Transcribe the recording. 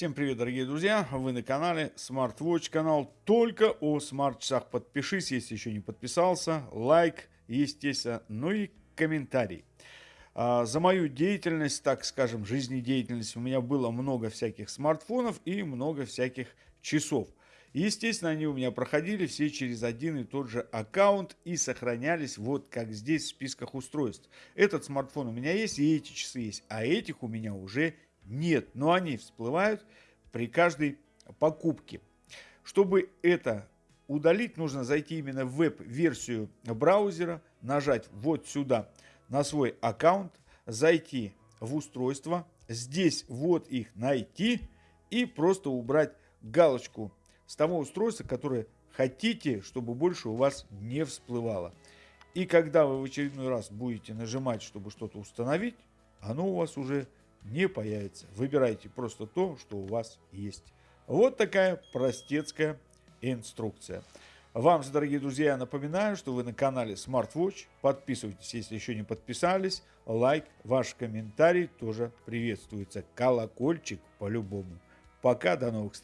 Всем привет, дорогие друзья! Вы на канале SmartWatch, канал только о смарт-часах. Подпишись, если еще не подписался, лайк, естественно, ну и комментарий. А, за мою деятельность, так скажем, жизнедеятельность, у меня было много всяких смартфонов и много всяких часов. Естественно, они у меня проходили все через один и тот же аккаунт и сохранялись вот как здесь в списках устройств. Этот смартфон у меня есть и эти часы есть, а этих у меня уже нет, но они всплывают при каждой покупке. Чтобы это удалить, нужно зайти именно в веб-версию браузера, нажать вот сюда на свой аккаунт, зайти в устройство, здесь вот их найти и просто убрать галочку с того устройства, которое хотите, чтобы больше у вас не всплывало. И когда вы в очередной раз будете нажимать, чтобы что-то установить, оно у вас уже не появится. Выбирайте просто то, что у вас есть. Вот такая простецкая инструкция. Вам же, дорогие друзья, напоминаю, что вы на канале SmartWatch. Подписывайтесь, если еще не подписались. Лайк, ваш комментарий тоже приветствуется. Колокольчик по-любому. Пока, до новых встреч.